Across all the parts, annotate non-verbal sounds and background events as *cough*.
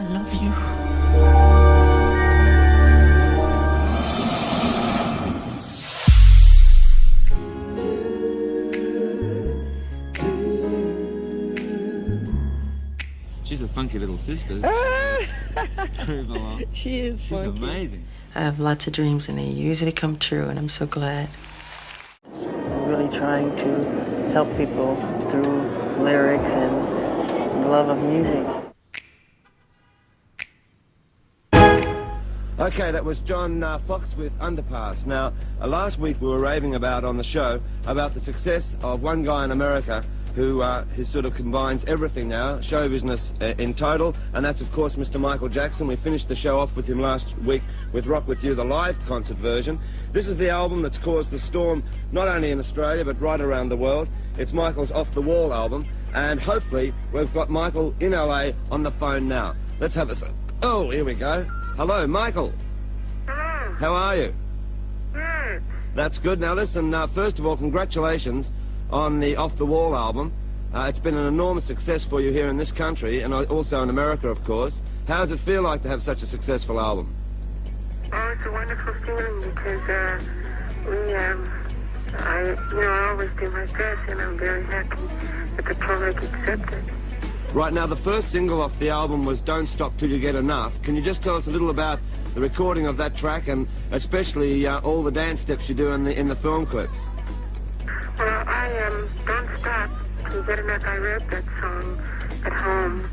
I love you. She's a funky little sister. Ah! *laughs* She is She's amazing. I have lots of dreams and they usually come true, and I'm so glad. I'm really trying to help people through lyrics and the love of music. Okay, that was John uh, Foxx with Underpass. Now, uh, last week we were raving about on the show about the success of one guy in America who, uh, who sort of combines everything now, show business uh, in total, and that's of course Mr. Michael Jackson. We finished the show off with him last week with Rock With You, the live concert version. This is the album that's caused the storm not only in Australia but right around the world. It's Michael's Off the Wall album, and hopefully we've got Michael in LA on the phone now. Let's have a... Oh, here we go. Hello, Michael. Hello. How are you? Good. That's good. Now listen, uh, first of all, congratulations on the Off the Wall album. Uh, it's been an enormous success for you here in this country and also in America, of course. How does it feel like to have such a successful album? Oh, it's a wonderful feeling because uh, we, um, I, you know, I always do my best, and I'm very happy that the public accepted. Right now, the first single off the album was Don't Stop Till You Get Enough. Can you just tell us a little about the recording of that track and especially uh, all the dance steps you do in the, in the film clips? Well, I um, don't stop Till You get enough. I wrote that song at home,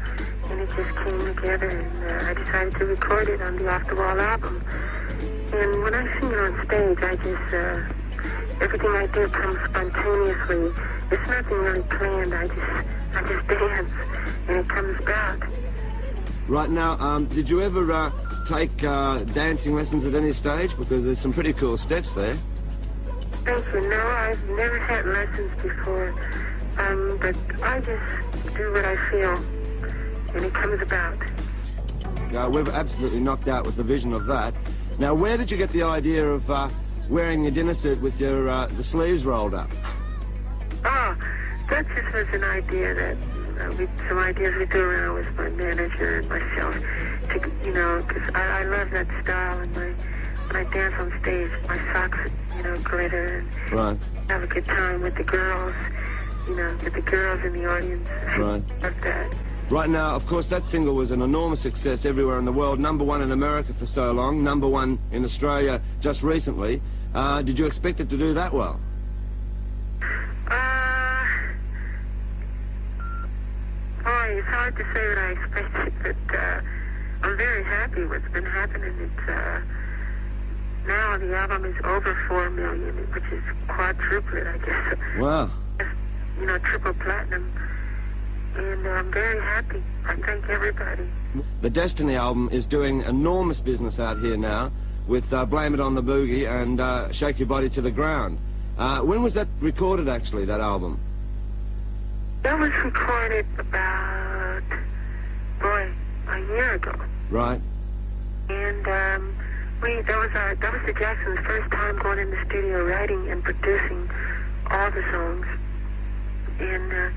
and it just came together, and uh, I decided to record it on the Off the Wall album. And when I sing it on stage, I just uh, everything I do comes spontaneously. It's nothing really planned. I just I just dance, and it comes about. Right now, um, did you ever uh, take uh, dancing lessons at any stage? Because there's some pretty cool steps there. Thank you. No, I've never had lessons before, um, but I just do what I feel, and it comes about. Uh, we're absolutely knocked out with the vision of that. Now, where did you get the idea of uh, wearing your dinner suit with your uh, the sleeves rolled up? Oh, that just was an idea that uh, we, some ideas we threw around with my manager and myself. To, you know, because I, I love that style, and my when I dance on stage, my socks, you know, glitter and Right, have a good time with the girls. You know, with the girls in the audience. *laughs* Right. love that. right now, of course, that single was an enormous success everywhere in the world. Number one in America for so long, number one in Australia just recently. Uh, did you expect it to do that well? Uh, boy, it's hard to say what I expected, but uh, I'm very happy with what's been happening. It's uh, now the album is over four million, which is quadruplet, I guess. Wow. You know, triple platinum, and uh, I'm very happy. I thank everybody. The Destiny album is doing enormous business out here now with uh, Blame It on the Boogie and uh, Shake Your Body to the Ground. Uh, when was that recorded, actually, that album? That was recorded about, boy, a year ago. Right? And um, we that was our that was the Jacksons' first time going in the studio writing and producing all the songs. And uh,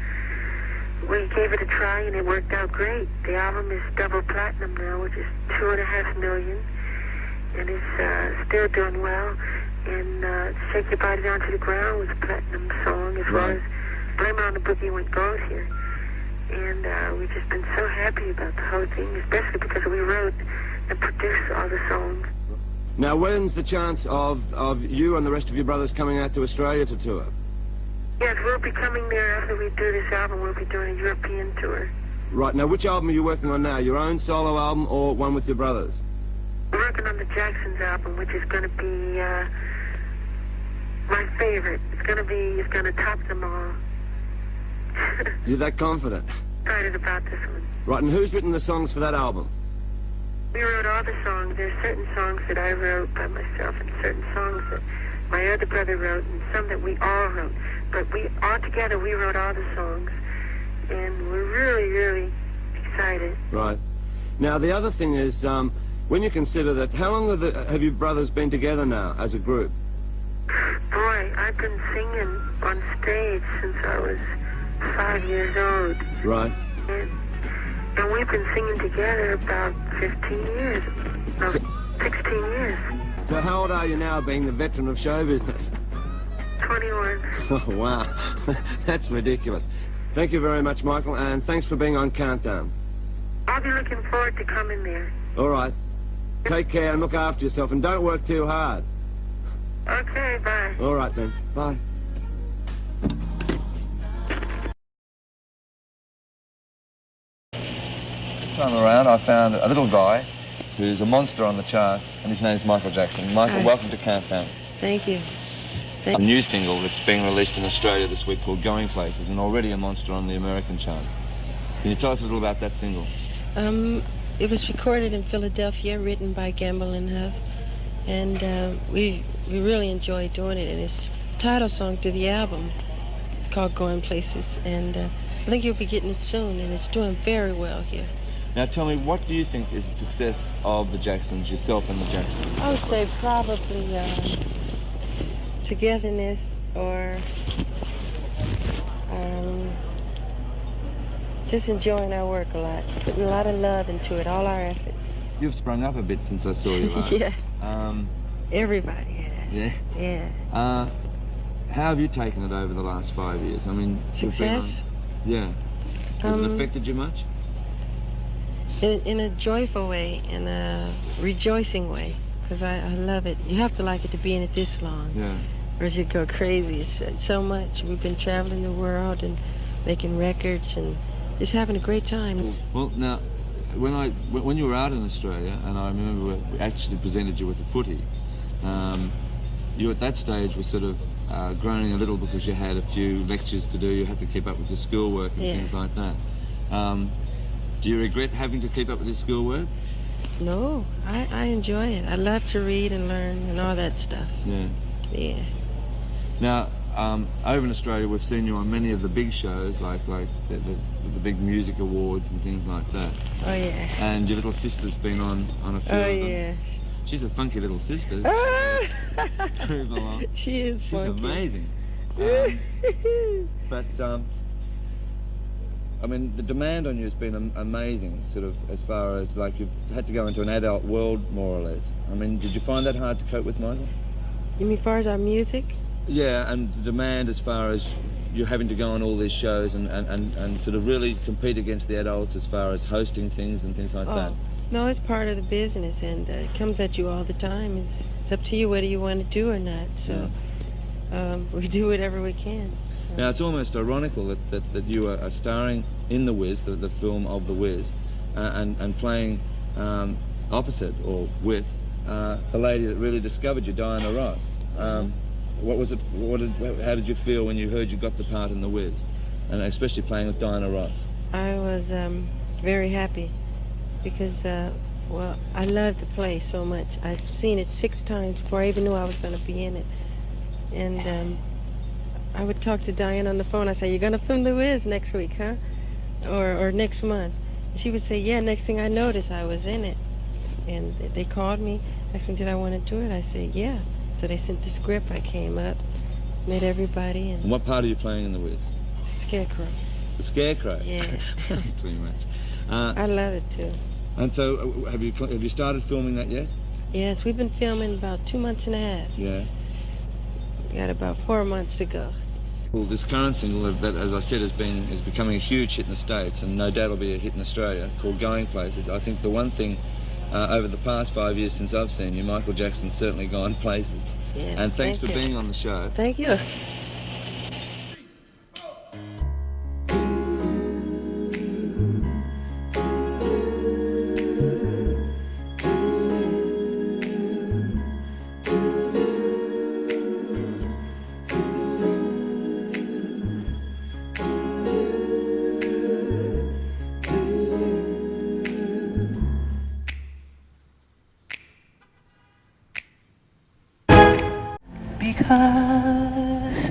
we gave it a try and it worked out great. The album is double platinum now, which is two and a half million, and it's uh, still doing well. And uh, Shake Your Body Down to the Ground was a platinum song, as well as Blame It on the Boogie went gold here. And uh, we've just been so happy about the whole thing, especially because we wrote and produced all the songs. Now, when's the chance of, of you and the rest of your brothers coming out to Australia to tour? Yes, we'll be coming there after we do this album. We'll be doing a European tour. Right, now, which album are you working on now? Your own solo album or one with your brothers? Working on the Jacksons album, which is going to be uh, my favorite. It's going to be, it's going to top them all. *laughs* You're that confident? Excited about this one. Right, and who's written the songs for that album? We wrote all the songs. There's certain songs that I wrote by myself and certain songs that my other brother wrote and some that we all wrote. But we, all together, we wrote all the songs. And we're really, really excited. Right. Now, the other thing is, um, when you consider that, how long have, the, have you brothers been together now as a group? Boy, I've been singing on stage since I was five years old. Right. And And we've been singing together about 15 years. No, So- 16 years. So how old are you now, being the veteran of show business? 21. *laughs* Oh, wow. *laughs* That's ridiculous. Thank you very much, Michael, and thanks for being on Countdown. I'll be looking forward to coming there. All right. Take care and look after yourself, and don't work too hard. Okay, bye. All right, then. Bye. This time around, I found a little guy who's a monster on the charts, and his name's Michael Jackson. Michael, Hi. welcome to Countdown. Thank you. A new single that's being released in Australia this week called Going Places, and already a monster on the American charts. Can you tell us a little about that single? Um, it was recorded in Philadelphia, written by Gamble and Huff, and uh, we we really enjoyed doing it. And it's the title song to the album. It's called Going Places, and uh, I think you'll be getting it soon. And it's doing very well here. Now tell me, what do you think is the success of the Jacksons, yourself and the Jacksons? I would say probably uh, togetherness or um, just enjoying our work a lot, putting a lot of love into it, all our effort. You've sprung up a bit since I saw you *laughs* last. yeah, Um, everybody has. yeah. Yeah. Uh, how have you taken it over the last five years? I mean, on- Success Yeah. Has it Um, affected you much? in, in a joyful way, in a rejoicing way, because I, I love it. You have to like it to be in it this long, Yeah. or you go crazy. It's, it's so much. We've been traveling the world and making records and just having a great time. Well, now, when I when when you were out in Australia, and I remember we actually presented you with a footy, um, you at that stage were sort of uh, groaning a little because you had a few lectures to do. You had to keep up with your schoolwork and Yeah. things like that. Um, do you regret having to keep up with your schoolwork? No, I, I enjoy it. I love to read and learn and all that stuff. Yeah. Yeah. Now, um, over in Australia, we've seen you on many of the big shows, like like the, the, the big music awards and things like that. Oh yeah. And your little sister's been on on a few Oh of them. yeah. She's a funky little sister. Along. *laughs* she is She's funky. amazing. *laughs* Um, but um, I mean, the demand on you has been amazing. Sort of as far as like you've had to go into an adult world, more or less. I mean, did you find that hard to cope with, Michael? you mean far as our music? Yeah, and the demand as far as you're having to go on all these shows and, and, and, and sort of really compete against the adults as far as hosting things and things like that. Oh, no, it's part of the business, and uh, it comes at you all the time. It's it's up to you whether you want to do or not. So um, *laughs* we do whatever we can. Now it's almost ironical that, that, that you are, are starring in The Wiz, the, the film of The Wiz, uh, and, and playing um, opposite or with uh, the lady that really discovered you, Diana Ross. Um, what was it, what did, how did you feel when you heard you got the part in The Wiz? And especially playing with Diana Ross. I was um, very happy because, uh, well, I love the play so much. I've seen it six times before I even knew I was going to be in it. And um, I would talk to Diane on the phone. I say, "You're going to film The Wiz next week, huh? Or or next month?" She would say, "Yeah." Next thing I noticed, I was in it, and they called me. Asked me, "Did I want to do it?" I said, "Yeah." So they sent the script. I came up, met everybody, And and what part are you playing in The Wiz? Scarecrow. The Scarecrow. Yeah. *laughs* Too much. Uh, I love it too. and so, uh, have you have you started filming that yet? Yes, we've been filming about two months and a half. Yeah. We got about four months to go. Well, this current single that, that, as I said, has been is becoming a huge hit in the States, and no doubt will be a hit in Australia, called Going Places. I think the one thing uh, over the past five years since I've seen you, Michael Jackson's certainly gone *laughs* places. Yes, and thanks thank for you. being on the show. Thank you. because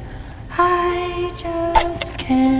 I just can't.